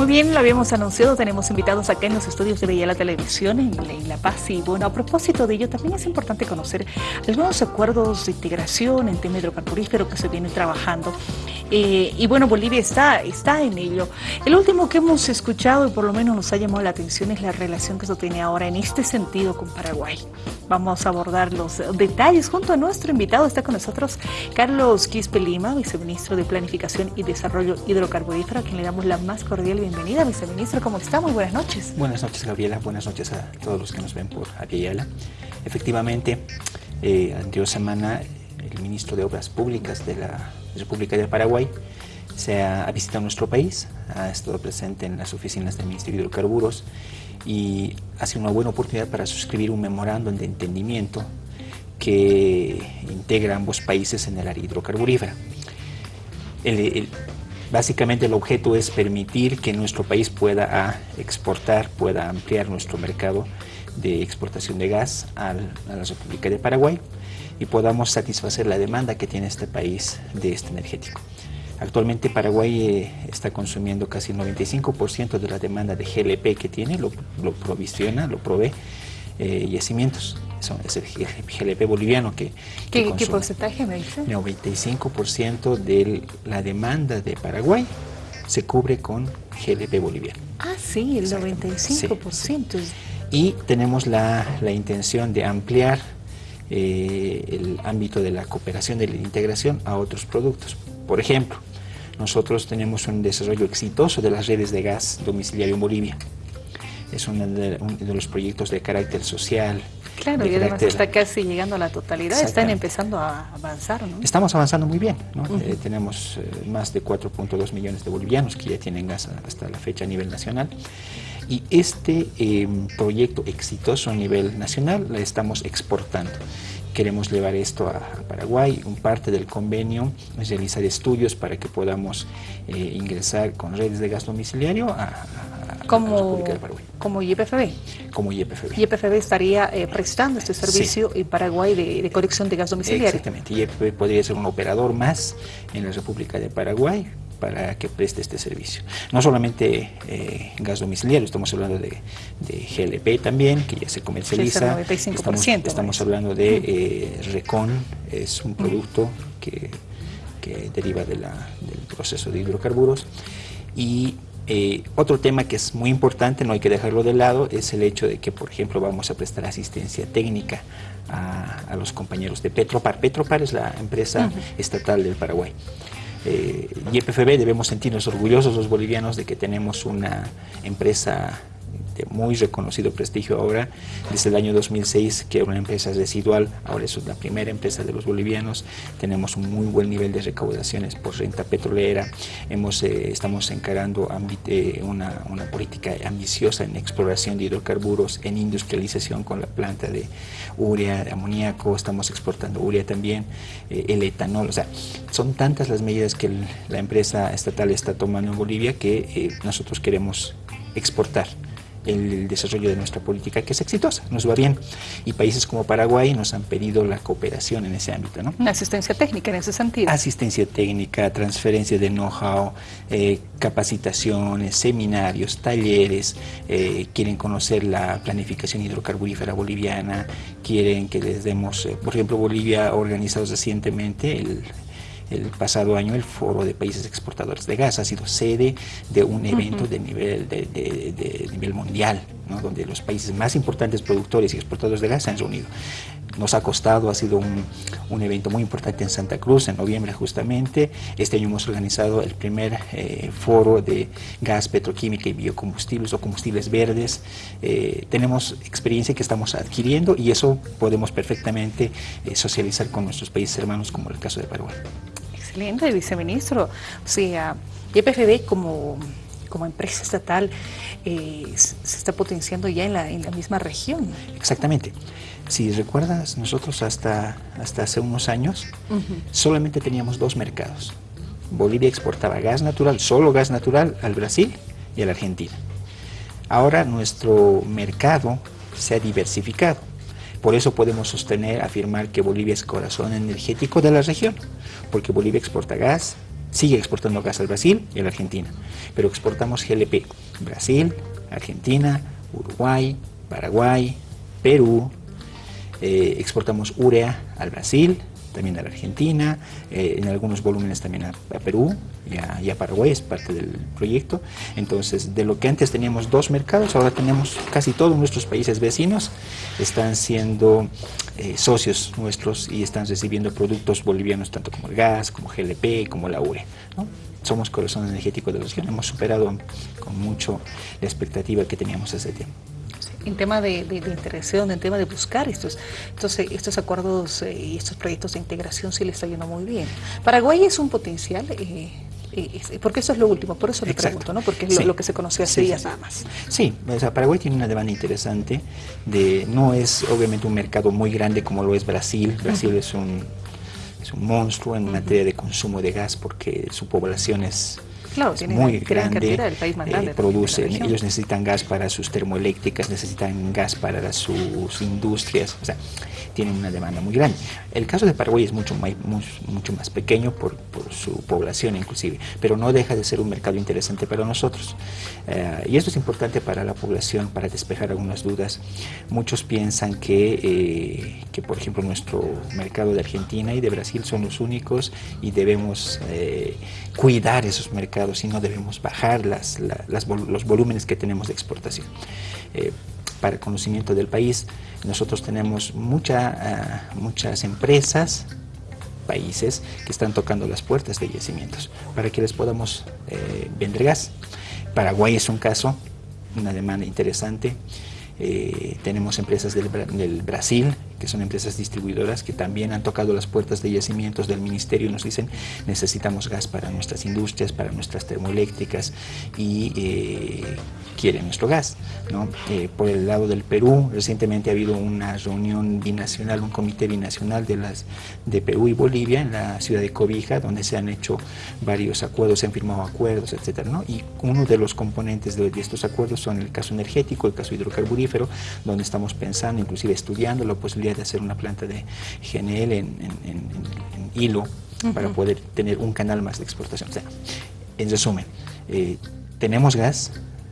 Muy bien, lo habíamos anunciado, tenemos invitados acá en los estudios de Bella la Televisión en, La Paz y bueno, a propósito de ello también es importante conocer algunos acuerdos de integración en tema hidrocarburífero que se vienen trabajando eh, y bueno, Bolivia está, está en ello. El último que hemos escuchado y por lo menos nos ha llamado la atención es la relación que se tiene ahora en este sentido con Paraguay. Vamos a abordar los detalles junto a nuestro invitado, está con nosotros Carlos Quispe Lima, viceministro de Planificación y Desarrollo Hidrocarburífero, a quien le damos la más cordial bienvenida viceministro. ¿Cómo está? Muy buenas noches. Buenas noches, Gabriela. Buenas noches a todos los que nos ven por Aviala. Efectivamente, eh, anterior semana, el ministro de Obras Públicas de la República del Paraguay se ha, visitado nuestro país, ha estado presente en las oficinas del Ministerio de Hidrocarburos y ha sido una buena oportunidad para suscribir un memorándum de entendimiento que integra ambos países en el área hidrocarburífera. el, Básicamente el objeto es permitir que nuestro país pueda exportar, pueda ampliar nuestro mercado de exportación de gas a la República de Paraguay y podamos satisfacer la demanda que tiene este país de este energético. Actualmente Paraguay eh, está consumiendo casi el 95% de la demanda de GLP que tiene, lo, provisiona, lo provee eh, yacimientos es el GLP boliviano que, ¿Qué, ¿Qué, porcentaje me dice? 95% de la demanda de Paraguay se cubre con GLP boliviano. Ah, sí, el 95%. Y tenemos la, la, intención de ampliar eh, el ámbito de la cooperación, de la integración a otros productos. Por ejemplo, nosotros tenemos un desarrollo exitoso de las redes de gas domiciliario en Bolivia. Es uno de, uno de los proyectos de carácter social, Claro, y además está casi llegando a la totalidad, están empezando a avanzar, ¿no? Estamos avanzando muy bien, ¿no? Eh, tenemos eh, más de 4.2 millones de bolivianos que ya tienen gas hasta la fecha a nivel nacional. Y este em, proyecto exitoso a nivel nacional la estamos exportando. Queremos llevar esto a, Paraguay. Un parte del convenio es realizar estudios para que podamos eh, ingresar con redes de gas domiciliario a, como, Como YPFB. Como YPFB. YPFB estaría eh, prestando este servicio en Paraguay de, de, conexión de gas domiciliario. Exactamente. YPFB podría ser un operador más en la República de Paraguay para que preste este servicio. No solamente eh, gas domiciliario, estamos hablando de, GLP también, que ya se comercializa. estamos, estamos hablando de eh, Recon, es un producto que, que deriva de la, del proceso de hidrocarburos. Y eh, otro tema que es muy importante, no hay que dejarlo de lado, es el hecho de que, por ejemplo, vamos a prestar asistencia técnica a, los compañeros de Petropar. Petropar es la empresa estatal del Paraguay. Eh, YPFB debemos sentirnos orgullosos los bolivianos de que tenemos una empresa muy reconocido prestigio ahora, desde el año 2006 que una empresa residual, ahora es la primera empresa de los bolivianos, tenemos un muy buen nivel de recaudaciones por renta petrolera, hemos, eh, estamos encarando eh, una, una, política ambiciosa en exploración de hidrocarburos, en industrialización con la planta de urea, de amoníaco, estamos exportando urea también, eh, el etanol, o sea, son tantas las medidas que la empresa estatal está tomando en Bolivia que nosotros queremos exportar el desarrollo de nuestra política que es exitosa, nos va bien. Y países como Paraguay nos han pedido la cooperación en ese ámbito. ¿no? Asistencia técnica en ese sentido. Asistencia técnica, transferencia de know-how, eh, capacitaciones, seminarios, talleres, eh, quieren conocer la planificación hidrocarburífera boliviana, quieren que les demos, eh, por ejemplo, Bolivia ha organizado recientemente el el pasado año el Foro de Países Exportadores de Gas ha sido sede de un evento de, nivel, de, nivel mundial, donde los países más importantes productores y exportadores de gas se han reunido. Nos ha costado, ha sido un, un, evento muy importante en Santa Cruz, en noviembre justamente. Este año hemos organizado el primer eh, foro de gas, petroquímica y biocombustibles o combustibles verdes. Eh, tenemos experiencia que estamos adquiriendo y eso podemos perfectamente eh, socializar con nuestros países hermanos, como el caso de Paraguay. Excelente, viceministro. O sea, YPFB como, como empresa estatal eh, se está potenciando ya en la, en la misma región. Exactamente. Si recuerdas, nosotros hasta, hasta hace unos años solamente teníamos dos mercados. Bolivia exportaba gas natural, solo gas natural, al Brasil y a la Argentina. Ahora nuestro mercado se ha diversificado. Por eso podemos sostener, afirmar que Bolivia es corazón energético de la región, porque Bolivia exporta gas, sigue exportando gas al Brasil y a la Argentina, pero exportamos GLP, Brasil, Argentina, Uruguay, Paraguay, Perú, eh, exportamos urea al Brasil, también a la Argentina, eh, en algunos volúmenes también a, Perú y a, Paraguay, es parte del proyecto. Entonces, de lo que antes teníamos dos mercados, ahora tenemos casi todos nuestros países vecinos, están siendo eh, socios nuestros y están recibiendo productos bolivianos, tanto como el gas, como GLP, como la urea. Somos corazón energético de la región, hemos superado con mucho la expectativa que teníamos hace tiempo en tema de, de, interacción, en tema de buscar estos, estos, estos acuerdos eh, y estos proyectos de integración sí le está yendo muy bien. Paraguay es un potencial, eh, eh, porque eso es lo último, por eso le pregunto, ¿no? porque es lo, que se conoció hace días nada más. Sí, o Paraguay tiene una demanda interesante, de, no es obviamente un mercado muy grande como lo es Brasil, Brasil es un es un monstruo en materia de consumo de gas porque su población es Claro, tiene muy grande, el país más grande. Eh, producen, ellos necesitan gas para sus termoeléctricas, necesitan gas para sus industrias, o sea, tienen una demanda muy grande. El caso de Paraguay es mucho más, mucho más pequeño por, por, su población inclusive, pero no deja de ser un mercado interesante para nosotros. Eh, y esto es importante para la población, para despejar algunas dudas. Muchos piensan que, eh, que por ejemplo, nuestro mercado de Argentina y de Brasil son los únicos y debemos cuidar esos mercados y no debemos bajar las, los volúmenes que tenemos de exportación. Eh, para el conocimiento del país, nosotros tenemos mucha, ah, muchas empresas, países que están tocando las puertas de yacimientos para que les podamos eh, vender gas. Paraguay es un caso, una demanda interesante. Eh, tenemos empresas del, del, Brasil, que son empresas distribuidoras, que también han tocado las puertas de yacimientos del ministerio y nos dicen necesitamos gas para nuestras industrias, para nuestras termoeléctricas y eh, quieren nuestro gas. ¿no? Eh, por el lado del Perú, recientemente ha habido una reunión binacional, un comité binacional de, las, de Perú y Bolivia en la ciudad de Cobija, donde se han hecho varios acuerdos, se han firmado acuerdos, etcétera, ¿no? Y uno de los componentes de estos acuerdos son el caso energético, el caso hidrocarburífero, donde estamos pensando, inclusive estudiando la posibilidad de hacer una planta de GNL en, hilo para poder tener un canal más de exportación. O sea, en resumen, eh, tenemos gas,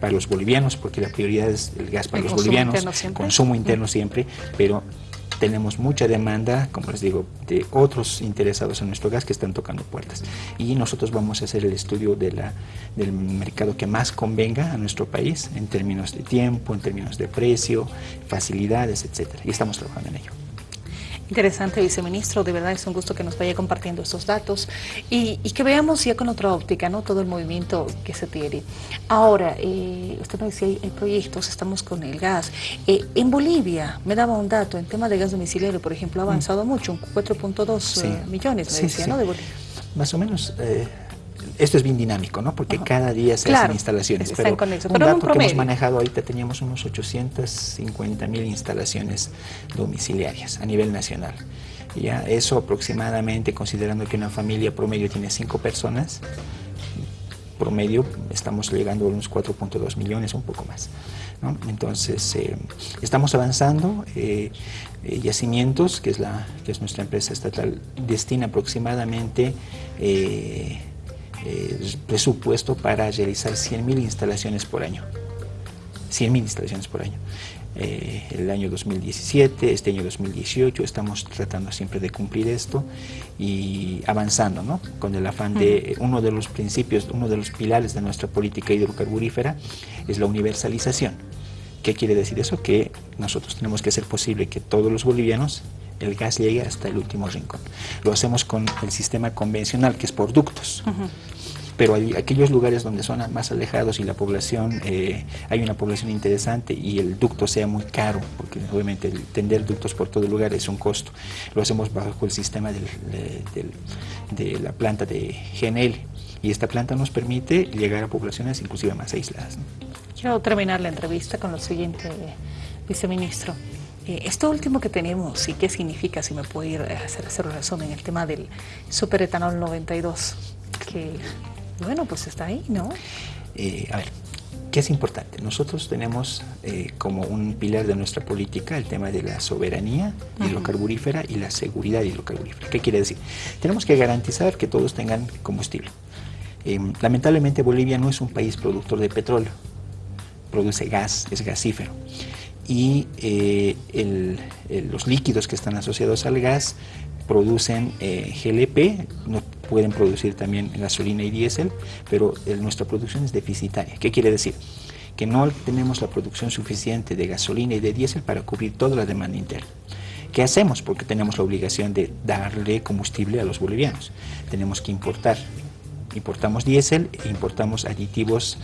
para los bolivianos, porque la prioridad es el gas para los bolivianos, consumo interno siempre, pero tenemos mucha demanda, como les digo, de otros interesados en nuestro gas que están tocando puertas. Y nosotros vamos a hacer el estudio del mercado que más convenga a nuestro país en términos de tiempo, en términos de precio, facilidades, etcétera. Y estamos trabajando en ello. Interesante, viceministro. De verdad es un gusto que nos vaya compartiendo estos datos y, que veamos ya con otra óptica ¿no? todo el movimiento que se tiene. Ahora, eh, usted nos decía, hay, proyectos, estamos con el gas. Eh, en Bolivia, me daba un dato, en tema de gas domiciliario, por ejemplo, ha avanzado mucho, un 4.2 eh, millones, me decía, ¿no? De Bolivia. Más o menos esto es bien dinámico, ¿no? Porque cada día se hacen instalaciones. Pero, un dato que hemos manejado ahorita teníamos unos 850 mil instalaciones domiciliarias a nivel nacional. Ya eso aproximadamente, considerando que una familia promedio tiene cinco personas, promedio estamos llegando a unos 4.2 millones, un poco más. ¿no? Entonces, eh, estamos avanzando. Eh, eh, yacimientos, que es, la, que es nuestra empresa estatal, destina aproximadamente eh, presupuesto para realizar 100.000 instalaciones por año. 100.000 instalaciones por año. Eh, el año 2017, este año 2018, estamos tratando siempre de cumplir esto y avanzando, ¿no? Con el afán de uno de los principios, uno de los pilares de nuestra política hidrocarburífera es la universalización. ¿Qué quiere decir eso? Que nosotros tenemos que hacer posible que todos los bolivianos el gas llegue hasta el último rincón. Lo hacemos con el sistema convencional, que es por ductos. Pero hay aquellos lugares donde son más alejados y la población, eh, hay una población interesante y el ducto sea muy caro, porque obviamente el tender ductos por todo el lugar es un costo. Lo hacemos bajo el sistema de la planta de GNL y esta planta nos permite llegar a poblaciones inclusive más aisladas. Quiero terminar la entrevista con lo siguiente, viceministro. Eh, esto último que tenemos, ¿y qué significa? Si me puede ir a hacer, hacer un resumen, el tema del superetanol 92, que, bueno, pues está ahí, ¿no? Eh, a ver, ¿qué es importante? Nosotros tenemos eh, como un pilar de nuestra política el tema de la soberanía hidrocarburífera y la seguridad hidrocarburífera. ¿Qué quiere decir? Tenemos que garantizar que todos tengan combustible Em, lamentablemente Bolivia no es un país productor de petróleo, produce gas, es gasífero. Y eh, los líquidos que están asociados al gas producen eh, GLP, no pueden producir también gasolina y diésel, pero nuestra producción es deficitaria. ¿Qué quiere decir? Que no tenemos la producción suficiente de gasolina y de diésel para cubrir toda la demanda interna. ¿Qué hacemos? Porque tenemos la obligación de darle combustible a los bolivianos. Tenemos que importar. Importamos diésel e importamos aditivos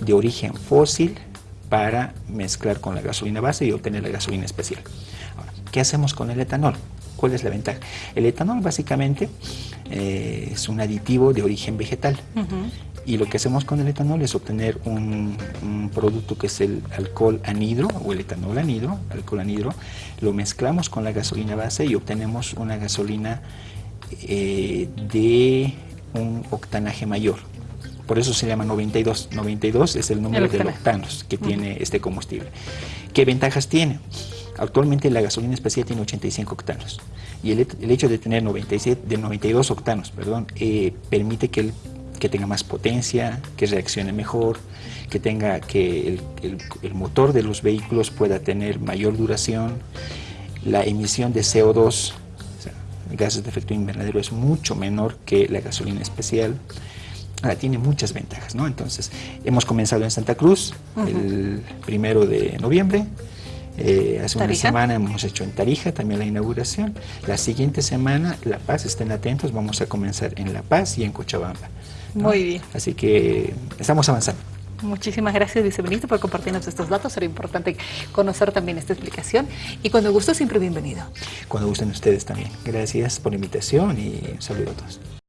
de origen fósil para mezclar con la gasolina base y obtener la gasolina especial. Ahora, ¿qué hacemos con el etanol? ¿Cuál es la ventaja? El etanol básicamente eh, es un aditivo de origen vegetal. Y lo que hacemos con el etanol es obtener un, producto que es el alcohol anhidro o el etanol anhidro, alcohol anhidro, lo mezclamos con la gasolina base y obtenemos una gasolina eh, de un octanaje mayor. Por eso se llama 92. 92 es el número de octanos que tiene este combustible. ¿Qué ventajas tiene? Actualmente la gasolina especial tiene 85 octanos y el, hecho de tener 97, de 92 octanos perdón, eh, permite que el que tenga más potencia, que reaccione mejor, que tenga que el, motor de los vehículos pueda tener mayor duración, la emisión de CO2, gases de efecto invernadero es mucho menor que la gasolina especial. Tiene muchas ventajas, ¿no? Entonces, hemos comenzado en Santa Cruz el primero de noviembre, eh, hace una semana hemos hecho en Tarija también la inauguración. La siguiente semana, La Paz, estén atentos, vamos a comenzar en La Paz y en Cochabamba. Muy bien. Así que estamos avanzando. Muchísimas gracias, viceministro, por compartirnos estos datos. Será importante conocer también esta explicación. Y cuando guste, siempre bienvenido. Cuando gusten ustedes también. Gracias por la invitación y un saludo a todos.